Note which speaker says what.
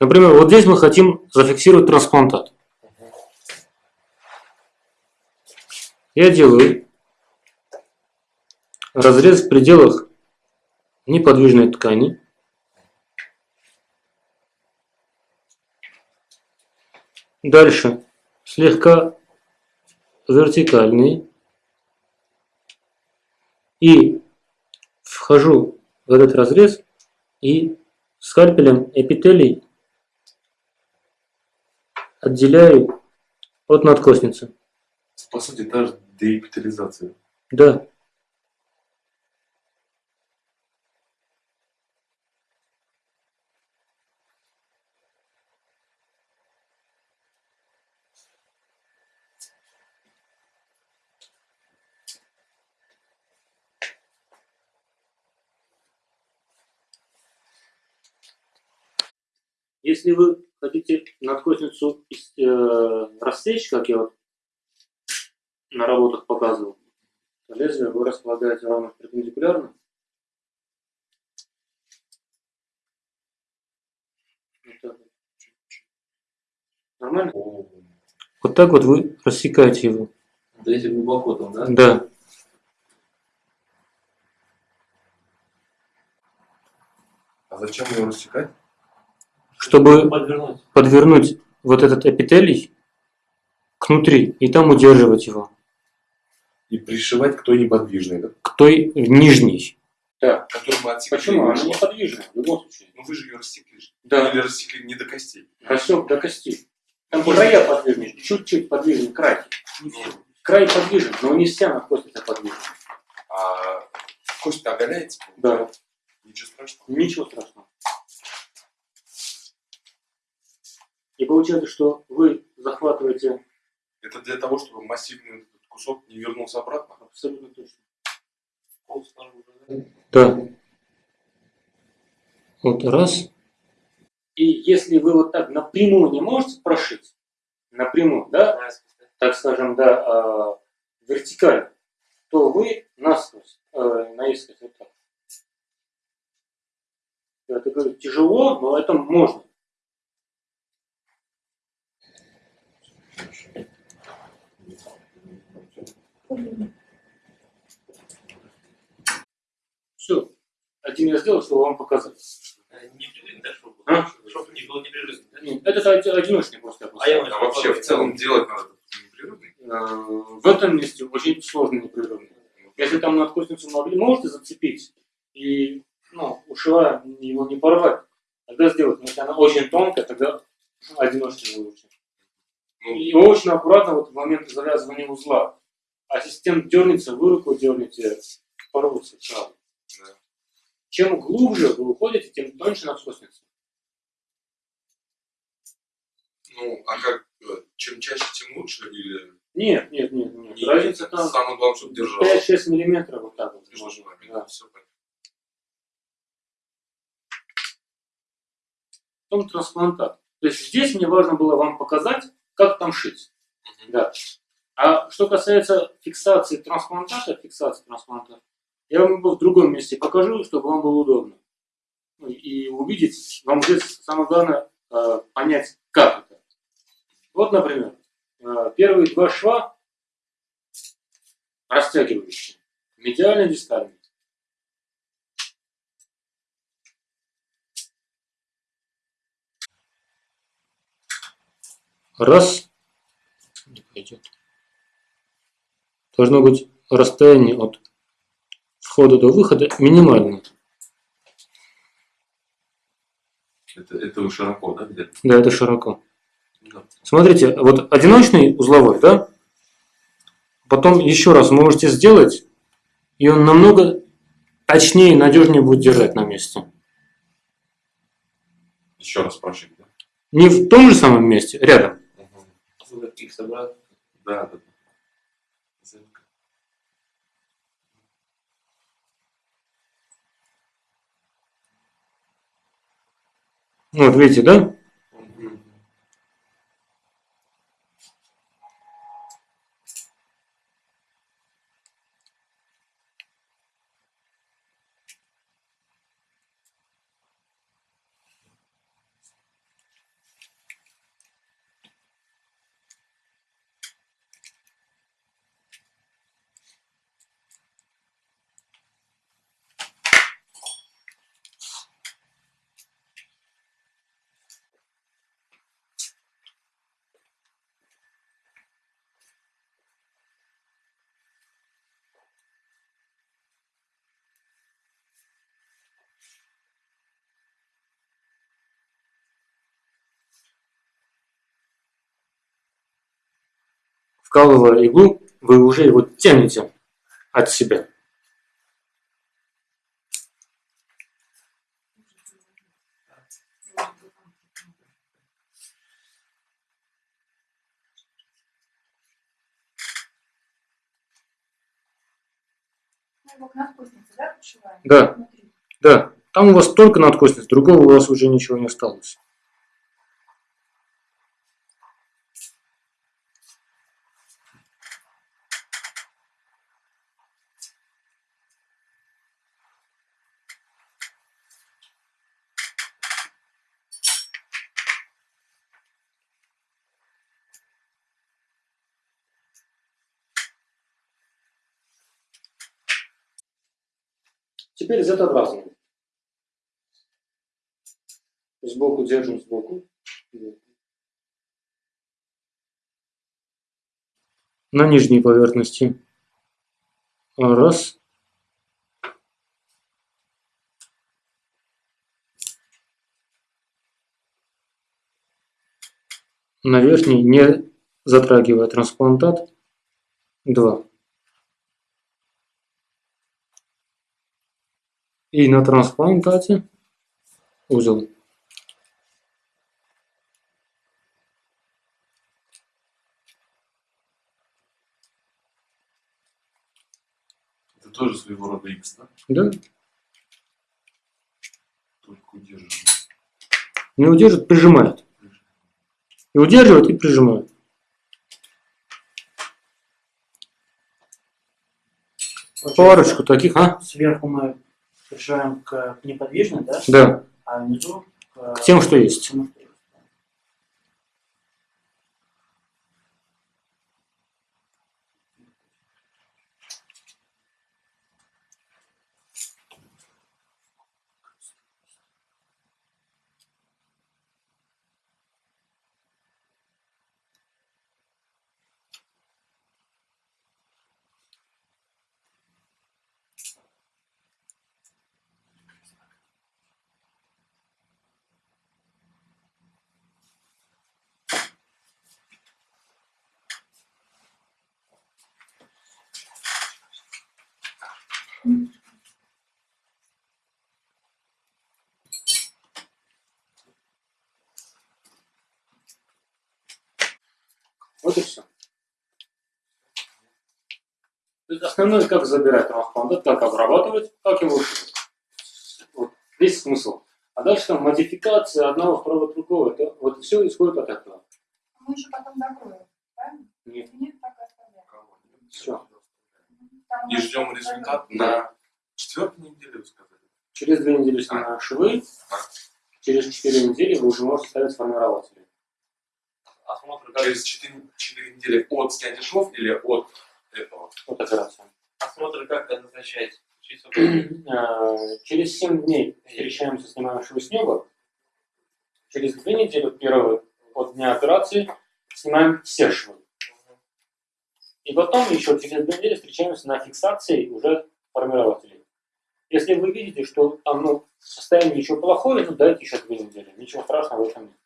Speaker 1: Например, вот здесь мы хотим зафиксировать трансплантат. Я делаю разрез в пределах неподвижной ткани. Дальше слегка вертикальный. И вхожу в этот разрез и скальпелем эпителий отделяю от надкосницы.
Speaker 2: По сути, та же деэпитализация.
Speaker 1: Да. Если вы хотите надкосницу э, рассечь, как я вот на работах показывал, то лезвие вы располагаете ровно перпендикулярно. Вот так вот. Нормально? Вот так вот вы рассекаете его.
Speaker 3: Да если глубоко там, да?
Speaker 1: Да.
Speaker 2: А зачем его рассекать?
Speaker 1: Чтобы
Speaker 3: Подвернуть.
Speaker 1: подвернуть вот этот эпителий к внутри и там удерживать его.
Speaker 2: И пришивать к той неподвижной, да?
Speaker 1: К той нижней. Да.
Speaker 2: Которую мы отсекли.
Speaker 1: Почему? Она неподвижная в любом случае.
Speaker 2: Ну вы же ее рассекли. же.
Speaker 1: Да.
Speaker 2: Или рассекли не до костей.
Speaker 1: Рассек до кости. Там края подвижны, чуть-чуть подвижен край.
Speaker 2: Ну,
Speaker 1: Край подвижен, но не вся надкосница подвижна.
Speaker 2: а кость оголяется?
Speaker 1: Да.
Speaker 2: Ничего страшного.
Speaker 1: Ничего страшного. И получается, что вы захватываете
Speaker 2: Это для того, чтобы массивный этот кусок не вернулся обратно?
Speaker 1: абсолютно точно.
Speaker 3: Пол да?
Speaker 1: Да. Вот раз. И если вы вот так напрямую не можете прошить, напрямую, да? так скажем, да, а, вертикально, то вы насквозь, э, наискось вот так. Это говорю, тяжело, но это можно. Все. Один я сделал, чтобы вам показать.
Speaker 3: Э, Непрерывно, да, чтобы
Speaker 1: А?
Speaker 3: Чтобы не было непрерывно, да?
Speaker 1: Нет, Это оди- одиночный просто. я
Speaker 3: А я
Speaker 1: поставил.
Speaker 2: А вообще в целом делать надо непрерывный?
Speaker 1: Э, В этом месте очень сложно непрерывно. Если там надкосницу могли, можете зацепить и ну, ушивая его не порвать, тогда сделать. Но если она очень тонкая, тогда одиночный лучше.
Speaker 2: Ну,
Speaker 1: И очень аккуратно вот в момент завязывания узла. Ассистент дернется, вы руку дернете, порвутся сразу.
Speaker 2: да.
Speaker 1: Чем глубже вы уходите, тем тоньше надкосница.
Speaker 2: Ну, а как, э, чем чаще, тем лучше? Или
Speaker 1: Нет, нет, нет, нет.
Speaker 2: не-
Speaker 1: Разница там
Speaker 2: самое главное, чтобы держал?
Speaker 1: 5-6 миллиметров вот так вот.
Speaker 2: Между нами,
Speaker 1: да.
Speaker 2: всё понятно.
Speaker 1: Потом трансплантат. То есть здесь мне важно было вам показать, как там шить.
Speaker 2: Мгм.
Speaker 1: Да. А что касается фиксации трансплантата, фиксации трансплантата, я вам его в другом месте покажу, чтобы вам было удобно. Ну, И увидеть, вам здесь самое главное э, понять, как это. Вот, например, э, первые два шва растягивающие. Медиальный, дистальный. Раз. Не пойдет. Должно быть расстояние от входа до выхода минимальное.
Speaker 2: Это, это широко, да, где-то?
Speaker 1: Да, это широко.
Speaker 2: Да.
Speaker 1: Смотрите, вот одиночный узловой, да? Потом еще раз можете сделать, и он намного точнее и надежнее будет держать на месте.
Speaker 2: Еще раз прошить, да?
Speaker 1: Не в том же самом месте, рядом.
Speaker 3: Их собрать.
Speaker 2: Да, да.
Speaker 1: Вот видите, да? Вкалывая иглу, вы уже его тянете от себя.
Speaker 4: Да?
Speaker 1: Да. Там у вас только надкосница, другого у вас уже ничего не осталось. Теперь Z-образно. Сбоку держим сбоку. На нижней поверхности. Раз. На верхней, не затрагивая трансплантат. Два. И на трансплантате узел.
Speaker 2: Это тоже своего рода X, да?
Speaker 1: Да?
Speaker 2: Только удерживаем.
Speaker 1: Не удержит, прижимает. И удерживает, и прижимает. Парочку таких, а?
Speaker 5: Сверху мы пришиваем к неподвижной, да?
Speaker 1: Да.
Speaker 5: А внизу к,
Speaker 1: К тем, что есть.
Speaker 5: тому, что есть.
Speaker 1: Вот и все. То есть основное, как забирать трансплантат, как обрабатывать, как его. Вот весь смысл. А дальше там модификация одного, второго, другого. Это, вот все исходит от этого.
Speaker 4: Мы еще потом закроем, правильно?
Speaker 1: Нет.
Speaker 4: Нет, так оставляем.
Speaker 1: Всё.
Speaker 2: И ждем результат на четвертой неделе, вы сказали.
Speaker 1: Через две недели снимаем швы. Через четыре недели вы уже можете ставить сформирователи.
Speaker 3: Осмотр
Speaker 2: Через 4, недели от снятия швов или от этого?
Speaker 1: Вот операция.
Speaker 3: осмотр как назначается? Через сколько дней?
Speaker 1: Э, Через 7 дней встречаемся, снимаем швы с неба. Через две недели, первого от дня операции, снимаем все швы. И потом еще через две недели встречаемся на фиксации уже формирователей. Если вы видите, что там ну, состояние еще плохое, ну дайте еще две недели. Ничего страшного в этом нет.